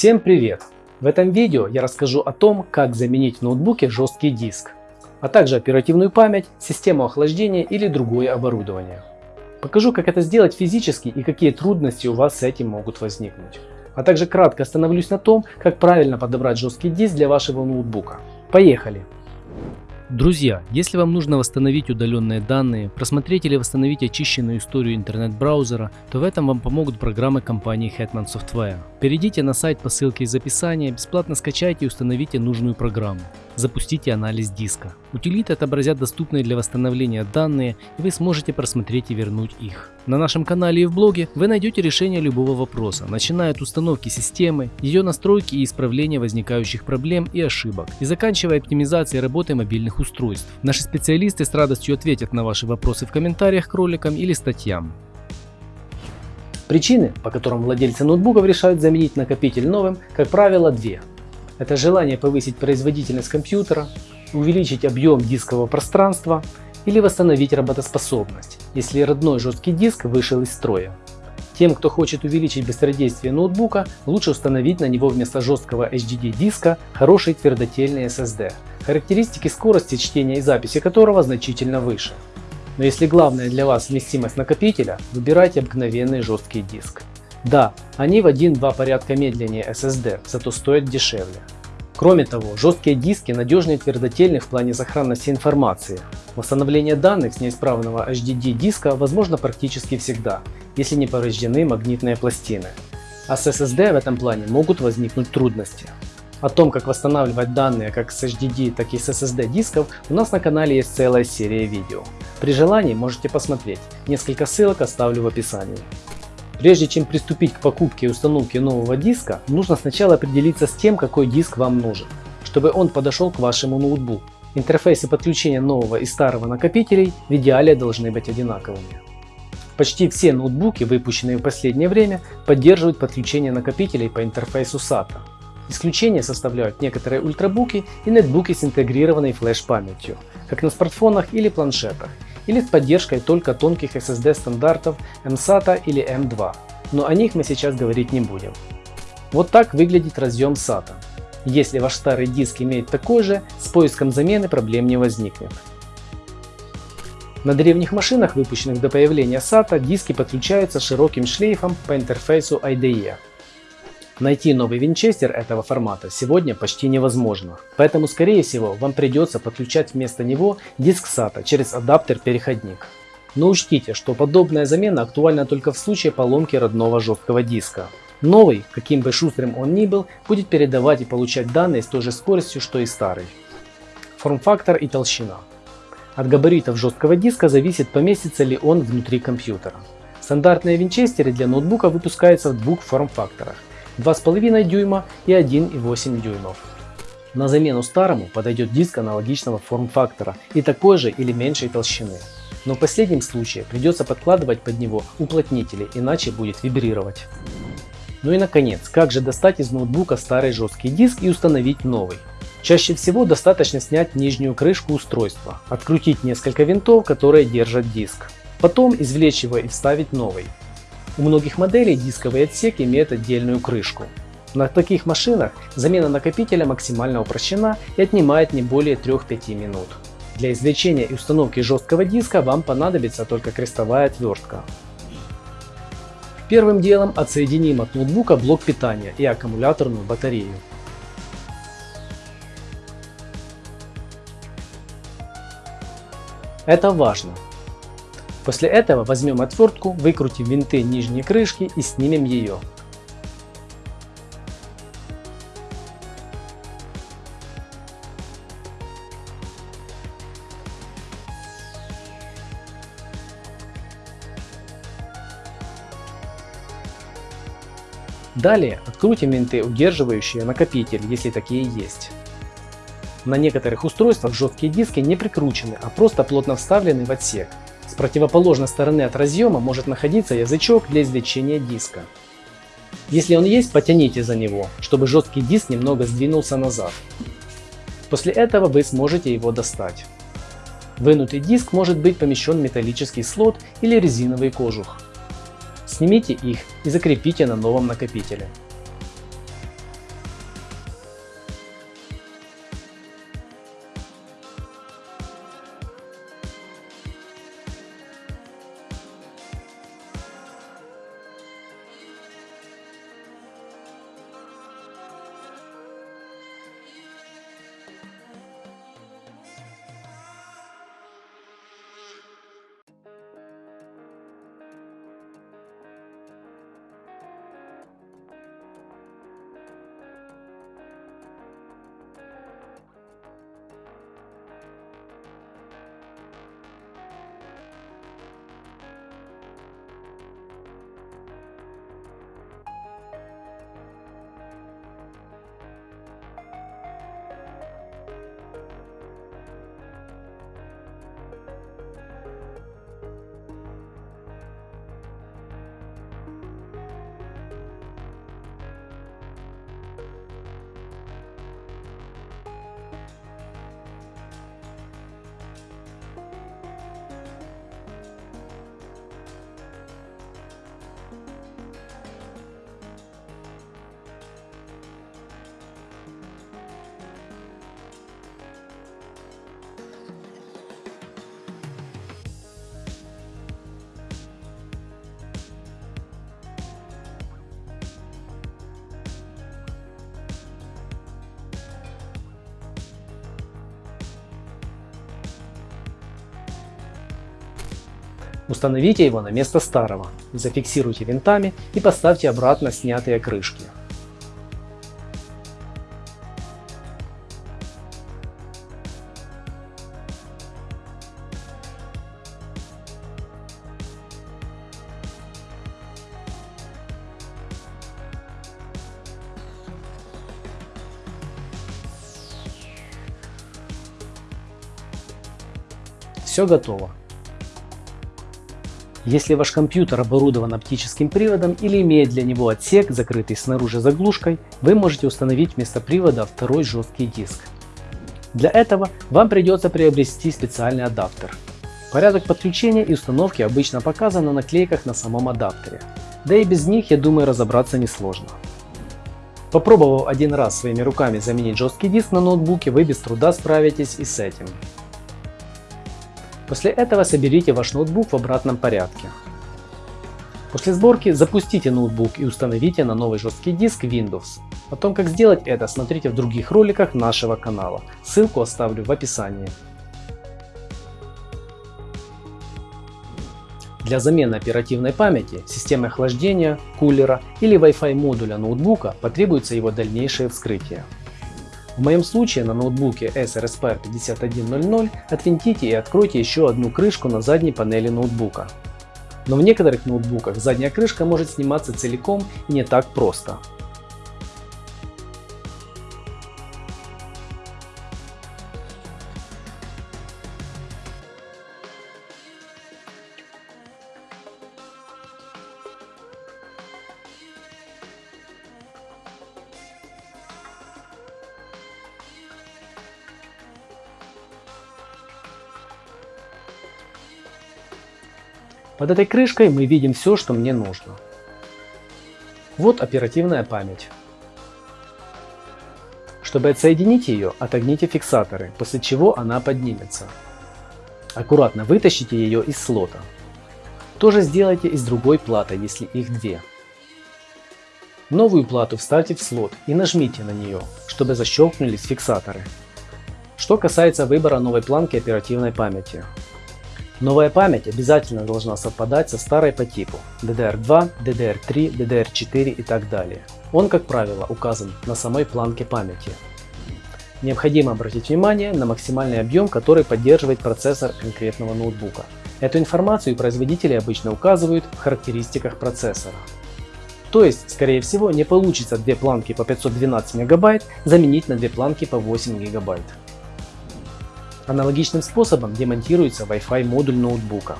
Всем привет! В этом видео я расскажу о том, как заменить в ноутбуке жесткий диск, а также оперативную память, систему охлаждения или другое оборудование. Покажу, как это сделать физически и какие трудности у вас с этим могут возникнуть. А также кратко остановлюсь на том, как правильно подобрать жесткий диск для вашего ноутбука. Поехали! Друзья, если вам нужно восстановить удаленные данные, просмотреть или восстановить очищенную историю интернет-браузера, то в этом вам помогут программы компании Hetman Software. Перейдите на сайт по ссылке из описания, бесплатно скачайте и установите нужную программу. Запустите анализ диска. Утилиты отобразят доступные для восстановления данные, и вы сможете просмотреть и вернуть их. На нашем канале и в блоге вы найдете решение любого вопроса, начиная от установки системы, ее настройки и исправления возникающих проблем и ошибок, и заканчивая оптимизацией работы мобильных устройств. Наши специалисты с радостью ответят на ваши вопросы в комментариях к роликам или статьям. Причины, по которым владельцы ноутбуков решают заменить накопитель новым, как правило, две. Это желание повысить производительность компьютера, увеличить объем дискового пространства или восстановить работоспособность, если родной жесткий диск вышел из строя. Тем, кто хочет увеличить быстродействие ноутбука, лучше установить на него вместо жесткого HDD диска хороший твердотельный SSD, характеристики скорости чтения и записи которого значительно выше. Но если главное для вас вместимость накопителя, выбирайте обыкновенный жесткий диск. Да, они в 1-2 порядка медленнее SSD, зато стоят дешевле. Кроме того, жесткие диски надежнее твердотельных в плане сохранности информации. Восстановление данных с неисправного HDD диска возможно практически всегда, если не повреждены магнитные пластины. А с SSD в этом плане могут возникнуть трудности. О том, как восстанавливать данные как с HDD, так и с SSD дисков у нас на канале есть целая серия видео. При желании можете посмотреть, несколько ссылок оставлю в описании. Прежде чем приступить к покупке и установке нового диска, нужно сначала определиться с тем, какой диск вам нужен, чтобы он подошел к вашему ноутбуку. Интерфейсы подключения нового и старого накопителей в идеале должны быть одинаковыми. Почти все ноутбуки, выпущенные в последнее время, поддерживают подключение накопителей по интерфейсу SATA. Исключение составляют некоторые ультрабуки и нетбуки с интегрированной флеш-памятью, как на смартфонах или планшетах, или с поддержкой только тонких SSD стандартов MSATA или M2, но о них мы сейчас говорить не будем. Вот так выглядит разъем SATA. Если ваш старый диск имеет такой же, с поиском замены проблем не возникнет. На древних машинах, выпущенных до появления SATA, диски подключаются широким шлейфом по интерфейсу IDE. Найти новый винчестер этого формата сегодня почти невозможно, поэтому скорее всего вам придется подключать вместо него диск SATA через адаптер-переходник. Но учтите, что подобная замена актуальна только в случае поломки родного жесткого диска. Новый, каким бы шустрым он ни был, будет передавать и получать данные с той же скоростью, что и старый. Форм-фактор и толщина. От габаритов жесткого диска зависит поместится ли он внутри компьютера. Стандартные винчестеры для ноутбука выпускаются в двух форм-факторах 2,5 дюйма и 1,8 дюймов. На замену старому подойдет диск аналогичного форм-фактора и такой же или меньшей толщины. Но в последнем случае придется подкладывать под него уплотнители, иначе будет вибрировать. Ну и наконец, как же достать из ноутбука старый жесткий диск и установить новый? Чаще всего достаточно снять нижнюю крышку устройства, открутить несколько винтов, которые держат диск. Потом извлечь его и вставить новый. У многих моделей дисковый отсек имеет отдельную крышку. На таких машинах замена накопителя максимально упрощена и отнимает не более 3-5 минут. Для извлечения и установки жесткого диска вам понадобится только крестовая отвертка. Первым делом отсоединим от ноутбука блок питания и аккумуляторную батарею. Это важно, После этого возьмем отвертку, выкрутим винты нижней крышки и снимем ее. Далее открутим винты, удерживающие накопитель, если такие есть. На некоторых устройствах жесткие диски не прикручены, а просто плотно вставлены в отсек. Противоположной стороны от разъема может находиться язычок для извлечения диска. Если он есть, потяните за него, чтобы жесткий диск немного сдвинулся назад. После этого вы сможете его достать. Вынутый диск может быть помещен в металлический слот или резиновый кожух. Снимите их и закрепите на новом накопителе. Установите его на место старого, зафиксируйте винтами и поставьте обратно снятые крышки. Все готово. Если ваш компьютер оборудован оптическим приводом или имеет для него отсек, закрытый снаружи заглушкой, вы можете установить вместо привода второй жесткий диск. Для этого вам придется приобрести специальный адаптер. Порядок подключения и установки обычно показан на наклейках на самом адаптере. Да и без них, я думаю, разобраться несложно. Попробовав один раз своими руками заменить жесткий диск на ноутбуке, вы без труда справитесь и с этим. После этого соберите ваш ноутбук в обратном порядке. После сборки запустите ноутбук и установите на новый жесткий диск Windows. О том как сделать это смотрите в других роликах нашего канала, ссылку оставлю в описании. Для замены оперативной памяти, системы охлаждения, кулера или Wi-Fi модуля ноутбука потребуется его дальнейшее вскрытие. В моем случае на ноутбуке SRSPR 5100 отвинтите и откройте еще одну крышку на задней панели ноутбука. Но в некоторых ноутбуках задняя крышка может сниматься целиком и не так просто. Под этой крышкой мы видим все, что мне нужно. Вот оперативная память. Чтобы отсоединить ее, отогните фиксаторы, после чего она поднимется. Аккуратно вытащите ее из слота. То же сделайте и с другой платой, если их две. Новую плату вставьте в слот и нажмите на нее, чтобы защелкнулись фиксаторы. Что касается выбора новой планки оперативной памяти, Новая память обязательно должна совпадать со старой по типу DDR2, DDR3, DDR4 и так далее. Он, как правило, указан на самой планке памяти. Необходимо обратить внимание на максимальный объем, который поддерживает процессор конкретного ноутбука. Эту информацию производители обычно указывают в характеристиках процессора. То есть, скорее всего, не получится две планки по 512 МБ заменить на две планки по 8 ГБ. Аналогичным способом демонтируется Wi-Fi модуль ноутбука.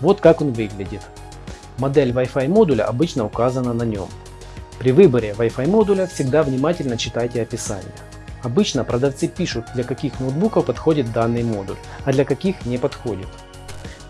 Вот как он выглядит. Модель Wi-Fi модуля обычно указана на нем. При выборе Wi-Fi модуля всегда внимательно читайте описание. Обычно продавцы пишут, для каких ноутбуков подходит данный модуль, а для каких не подходит.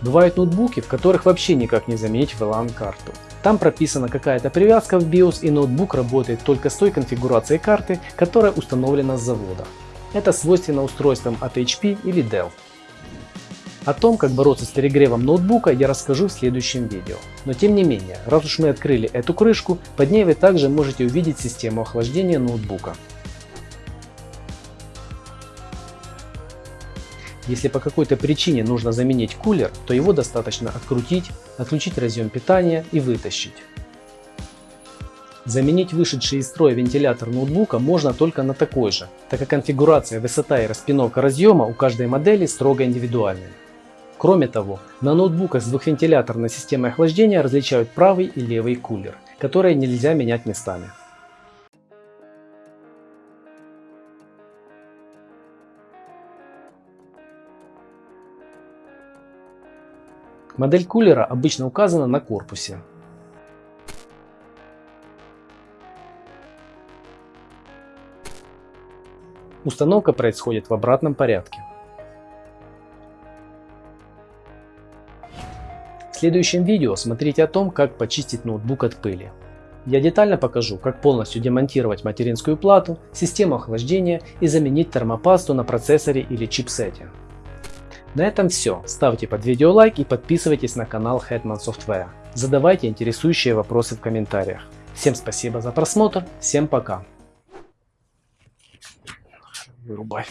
Бывают ноутбуки, в которых вообще никак не заменить VLAN-карту. Там прописана какая-то привязка в BIOS и ноутбук работает только с той конфигурацией карты, которая установлена с завода. Это свойственно устройствам от HP или Dell. О том, как бороться с перегревом ноутбука я расскажу в следующем видео. Но тем не менее, раз уж мы открыли эту крышку, под ней вы также можете увидеть систему охлаждения ноутбука. Если по какой-то причине нужно заменить кулер, то его достаточно открутить, отключить разъем питания и вытащить. Заменить вышедший из строя вентилятор ноутбука можно только на такой же, так как конфигурация, высота и распиновка разъема у каждой модели строго индивидуальны. Кроме того, на ноутбуках с двухвентиляторной системой охлаждения различают правый и левый кулер, которые нельзя менять местами. Модель кулера обычно указана на корпусе. Установка происходит в обратном порядке. В следующем видео смотрите о том, как почистить ноутбук от пыли. Я детально покажу, как полностью демонтировать материнскую плату, систему охлаждения и заменить термопасту на процессоре или чипсете. На этом все. Ставьте под видео лайк и подписывайтесь на канал Hetman Software. Задавайте интересующие вопросы в комментариях. Всем спасибо за просмотр, всем пока. Вырубай.